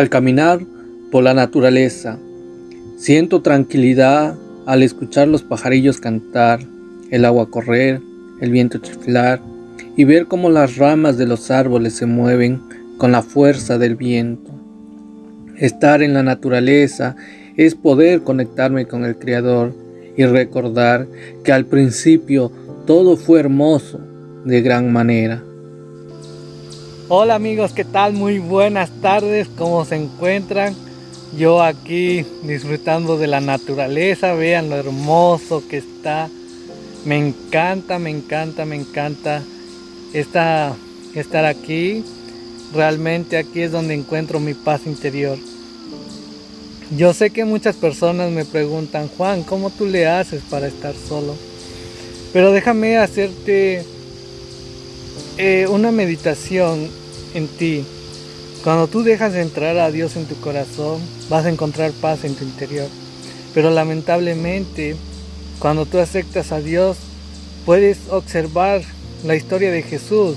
Al caminar por la naturaleza, siento tranquilidad al escuchar los pajarillos cantar, el agua correr, el viento chiflar y ver cómo las ramas de los árboles se mueven con la fuerza del viento. Estar en la naturaleza es poder conectarme con el Creador y recordar que al principio todo fue hermoso de gran manera. Hola amigos, ¿qué tal? Muy buenas tardes, ¿cómo se encuentran? Yo aquí disfrutando de la naturaleza, vean lo hermoso que está. Me encanta, me encanta, me encanta esta, estar aquí. Realmente aquí es donde encuentro mi paz interior. Yo sé que muchas personas me preguntan, Juan, ¿cómo tú le haces para estar solo? Pero déjame hacerte eh, una meditación en ti. Cuando tú dejas de entrar a Dios en tu corazón, vas a encontrar paz en tu interior. Pero lamentablemente, cuando tú aceptas a Dios, puedes observar la historia de Jesús.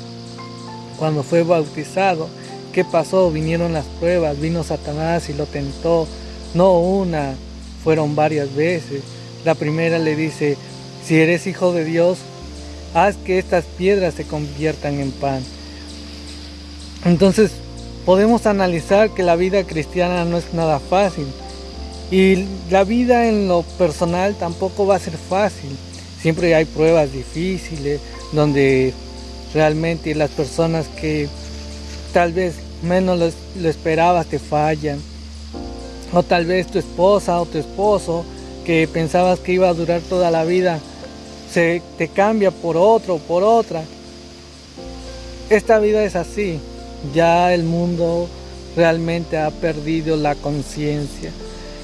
Cuando fue bautizado, ¿qué pasó? Vinieron las pruebas, vino Satanás y lo tentó. No una, fueron varias veces. La primera le dice, si eres hijo de Dios, haz que estas piedras se conviertan en pan. Entonces podemos analizar que la vida cristiana no es nada fácil y la vida en lo personal tampoco va a ser fácil. Siempre hay pruebas difíciles donde realmente las personas que tal vez menos lo, esperabas te fallan. O tal vez tu esposa o tu esposo que pensabas que iba a durar toda la vida se te cambia por otro, por otra. Esta vida es así ya el mundo realmente ha perdido la conciencia.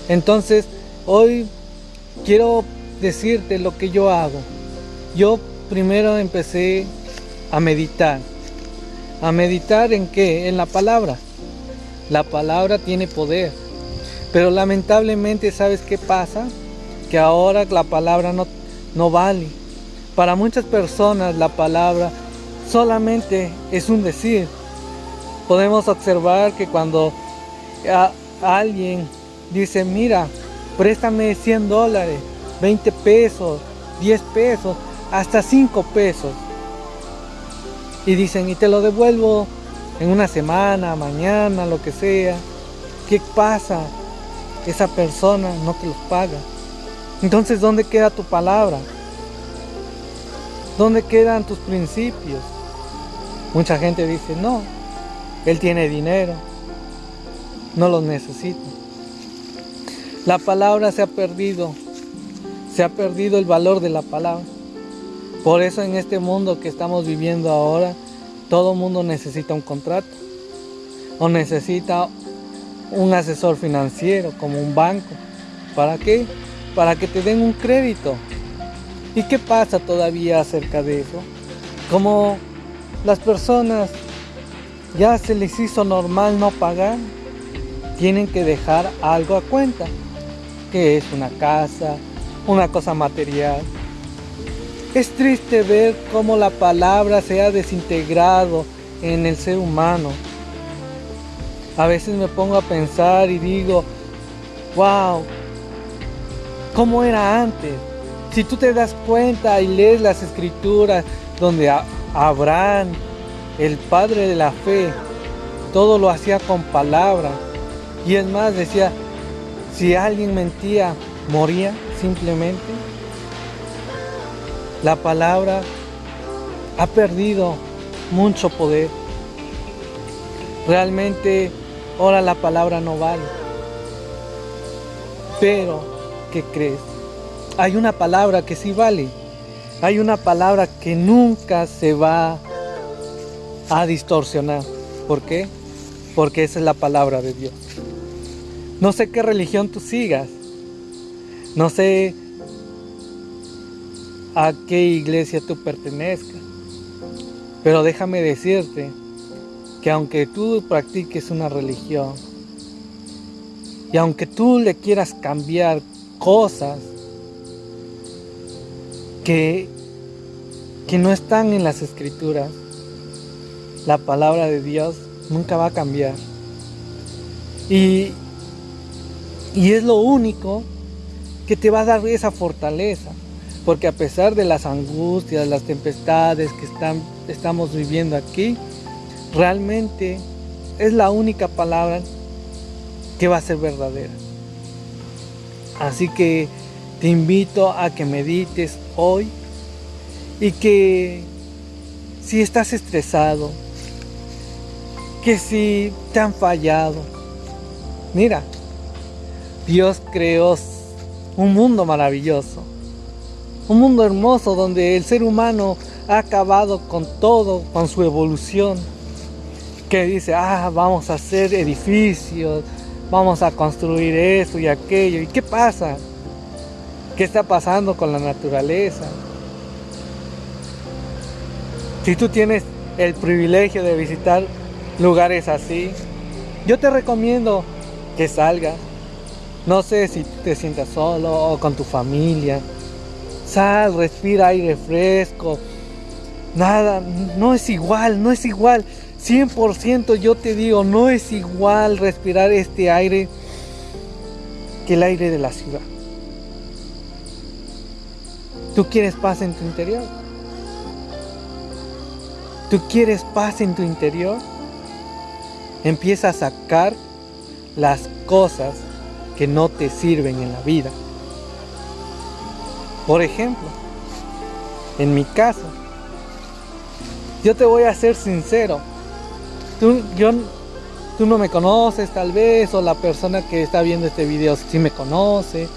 Entonces, hoy quiero decirte lo que yo hago. Yo primero empecé a meditar. ¿A meditar en qué? En la palabra. La palabra tiene poder. Pero lamentablemente, ¿sabes qué pasa? Que ahora la palabra no, no vale. Para muchas personas la palabra solamente es un decir, podemos observar que cuando alguien dice, mira, préstame 100 dólares, 20 pesos, 10 pesos, hasta 5 pesos. Y dicen, y te lo devuelvo en una semana, mañana, lo que sea. ¿Qué pasa? Esa persona no te los paga. Entonces, ¿dónde queda tu palabra? ¿Dónde quedan tus principios? Mucha gente dice, no, él tiene dinero, no los necesita. La palabra se ha perdido, se ha perdido el valor de la palabra. Por eso en este mundo que estamos viviendo ahora, todo mundo necesita un contrato o necesita un asesor financiero como un banco. ¿Para qué? Para que te den un crédito. ¿Y qué pasa todavía acerca de eso? Como las personas ya se les hizo normal no pagar, tienen que dejar algo a cuenta, que es una casa, una cosa material. Es triste ver cómo la palabra se ha desintegrado en el ser humano. A veces me pongo a pensar y digo, wow, ¿cómo era antes? Si tú te das cuenta y lees las escrituras donde Abraham el padre de la fe, todo lo hacía con palabra. Y es más, decía, si alguien mentía, moría simplemente. La palabra ha perdido mucho poder. Realmente ahora la palabra no vale. Pero, ¿qué crees? Hay una palabra que sí vale. Hay una palabra que nunca se va a distorsionar. ¿Por qué? Porque esa es la palabra de Dios. No sé qué religión tú sigas. No sé a qué iglesia tú pertenezcas. Pero déjame decirte que aunque tú practiques una religión y aunque tú le quieras cambiar cosas que, que no están en las escrituras, la palabra de Dios nunca va a cambiar. Y, y es lo único que te va a dar esa fortaleza. Porque a pesar de las angustias, las tempestades que están, estamos viviendo aquí, realmente es la única palabra que va a ser verdadera. Así que te invito a que medites hoy y que si estás estresado, que si te han fallado, mira, Dios creó un mundo maravilloso, un mundo hermoso donde el ser humano ha acabado con todo, con su evolución, que dice, ah, vamos a hacer edificios, vamos a construir esto y aquello. ¿Y qué pasa? ¿Qué está pasando con la naturaleza? Si tú tienes el privilegio de visitar lugares así, yo te recomiendo que salgas. No sé si te sientas solo o con tu familia. Sal, respira aire fresco. Nada, no es igual, no es igual. 100% yo te digo, no es igual respirar este aire que el aire de la ciudad. ¿Tú quieres paz en tu interior? ¿Tú quieres paz en tu interior? Empieza a sacar las cosas que no te sirven en la vida. Por ejemplo, en mi caso, yo te voy a ser sincero, tú, yo, tú no me conoces tal vez, o la persona que está viendo este video sí me conoce,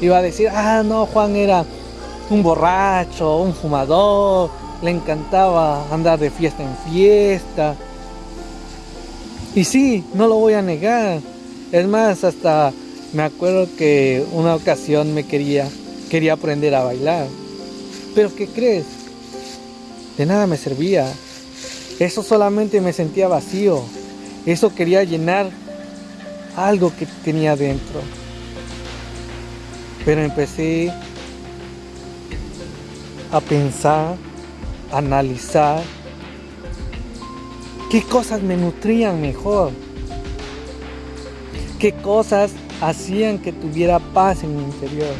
y va a decir, ah, no, Juan era un borracho, un fumador, le encantaba andar de fiesta en fiesta. Y sí, no lo voy a negar. Es más, hasta me acuerdo que una ocasión me quería, quería aprender a bailar. Pero ¿qué crees? De nada me servía. Eso solamente me sentía vacío. Eso quería llenar algo que tenía dentro. Pero empecé a pensar, a analizar qué cosas me nutrían mejor. Qué cosas hacían que tuviera paz en mi interior.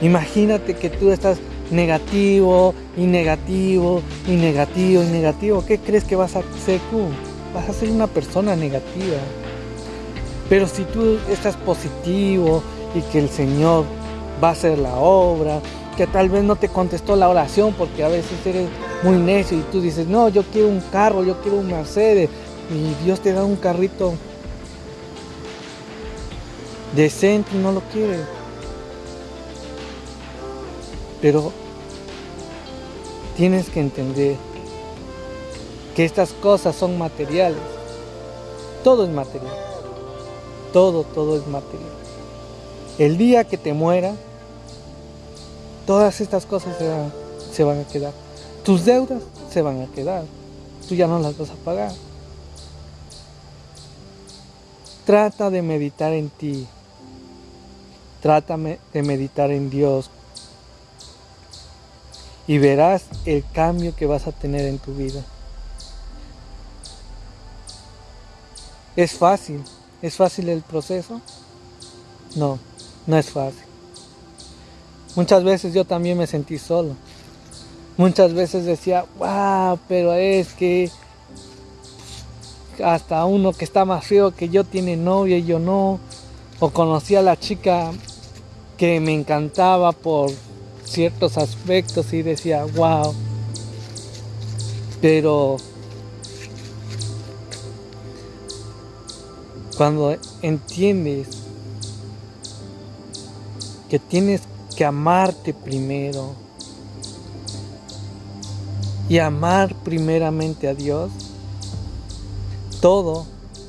Imagínate que tú estás negativo y negativo y negativo y negativo, ¿qué crees que vas a ser tú? Vas a ser una persona negativa. Pero si tú estás positivo y que el Señor va a hacer la obra, que tal vez no te contestó la oración porque a veces eres muy necio y tú dices, no, yo quiero un carro, yo quiero un Mercedes y Dios te da un carrito decente y no lo quieres. Pero tienes que entender que estas cosas son materiales. Todo es material. Todo, todo es material. El día que te muera, todas estas cosas se van, a quedar. Tus deudas se van a quedar. Tú ya no las vas a pagar. Trata de meditar en ti. Trata de meditar en Dios y verás el cambio que vas a tener en tu vida. ¿Es fácil? ¿Es fácil el proceso? No, no es fácil. Muchas veces yo también me sentí solo. Muchas veces decía, wow, pero es que hasta uno que está más feo que yo tiene novia y yo no. O conocí a la chica que me encantaba por ciertos aspectos y decía, wow. Pero cuando entiendes que tienes amarte primero y amar primeramente a Dios, todo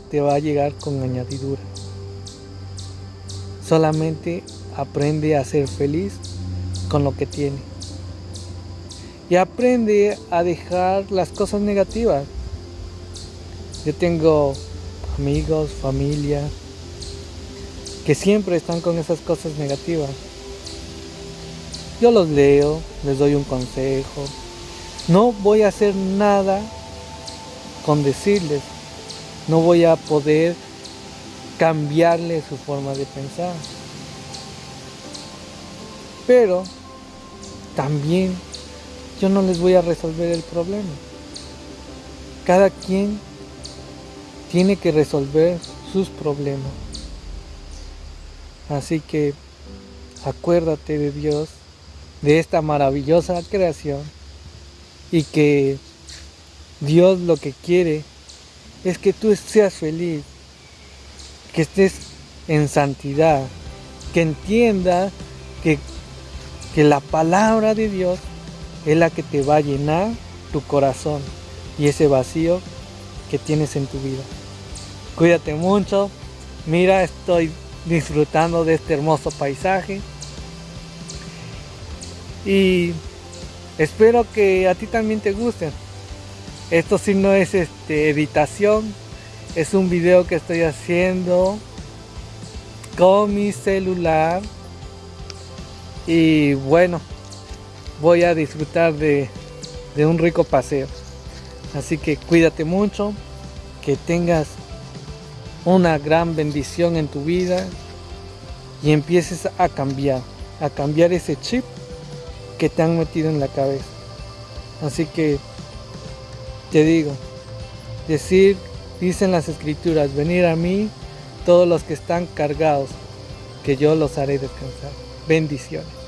te va a llegar con añadidura. Solamente aprende a ser feliz con lo que tiene. Y aprende a dejar las cosas negativas. Yo tengo amigos, familia, que siempre están con esas cosas negativas. Yo los leo, les doy un consejo. No voy a hacer nada con decirles, no voy a poder cambiarle su forma de pensar. Pero también yo no les voy a resolver el problema. Cada quien tiene que resolver sus problemas. Así que acuérdate de Dios, de esta maravillosa creación y que Dios lo que quiere es que tú seas feliz, que estés en santidad, que entienda que, que la palabra de Dios es la que te va a llenar tu corazón y ese vacío que tienes en tu vida. Cuídate mucho. Mira, estoy disfrutando de este hermoso paisaje. Y espero que a ti también te guste. Esto sí no es este, editación. Es un video que estoy haciendo con mi celular. Y bueno, voy a disfrutar de, de un rico paseo. Así que cuídate mucho, que tengas una gran bendición en tu vida y empieces a cambiar, a cambiar ese chip que te han metido en la cabeza. Así que te digo, decir, dicen las escrituras, venir a mí todos los que están cargados, que yo los haré descansar. Bendiciones.